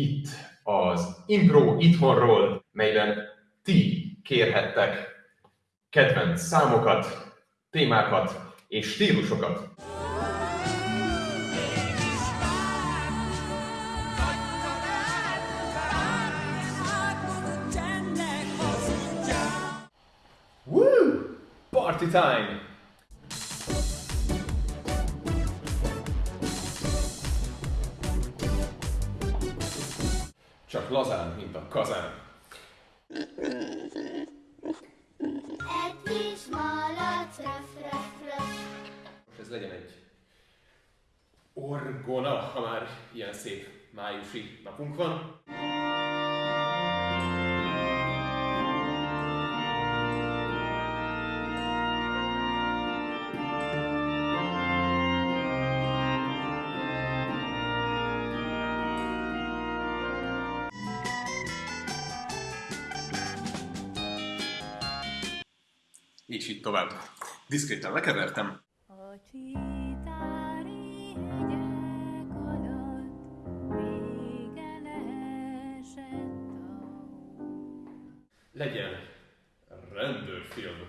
itt az Impro itthonról, melyben ti kérhettek kedvenc számokat, témákat és stílusokat. Woo! Party time! Csak lazán, mint a kazán. Egy kis malac, röf, röf, röf. Most ez legyen egy orgona, ha már ilyen szép májusi napunk van. És így tovább. Diszkréten lekevertem. A. Legyen rendőrfilm.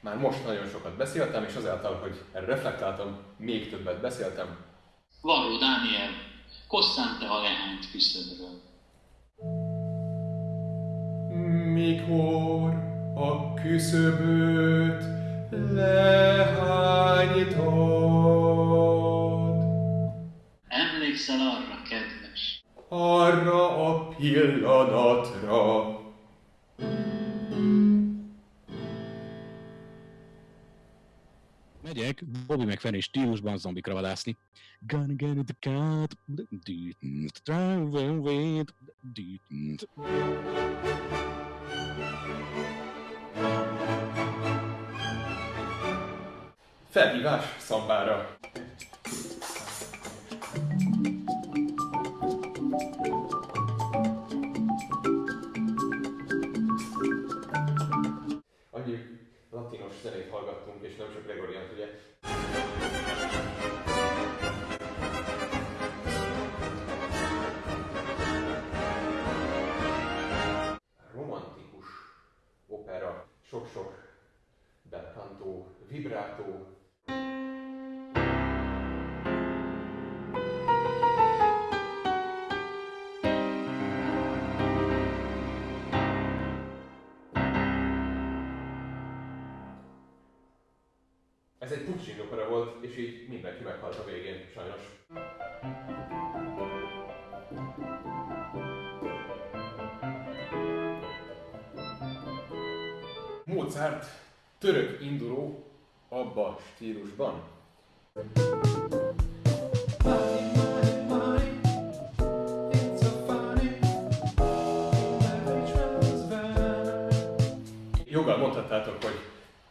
Már most nagyon sokat beszéltem, és azáltal, hogy erre reflektáltam, még többet beszéltem. Varró Dániel, kosszám te a lehányt küszöbről. Mikor a küszöböt lehányítod, Emlékszel arra, kedves? arra a pillanatra, Megyek Bobby McFerrin stílusban zombikra vadászni. Gonna get the cat. Away. felhívás szambára. Latinos zenét hallgattunk, és nem csak Gregoriant, ugye? Romantikus opera, sok-sok belcanto, vibrato, Ez egy Puccini opera volt, és így mindenki meghalt a végén, sajnos. Mozart török induló abba stílusban. Joggal mondhattátok, hogy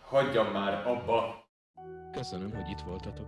hagyjam már abba Köszönöm, hogy itt voltatok.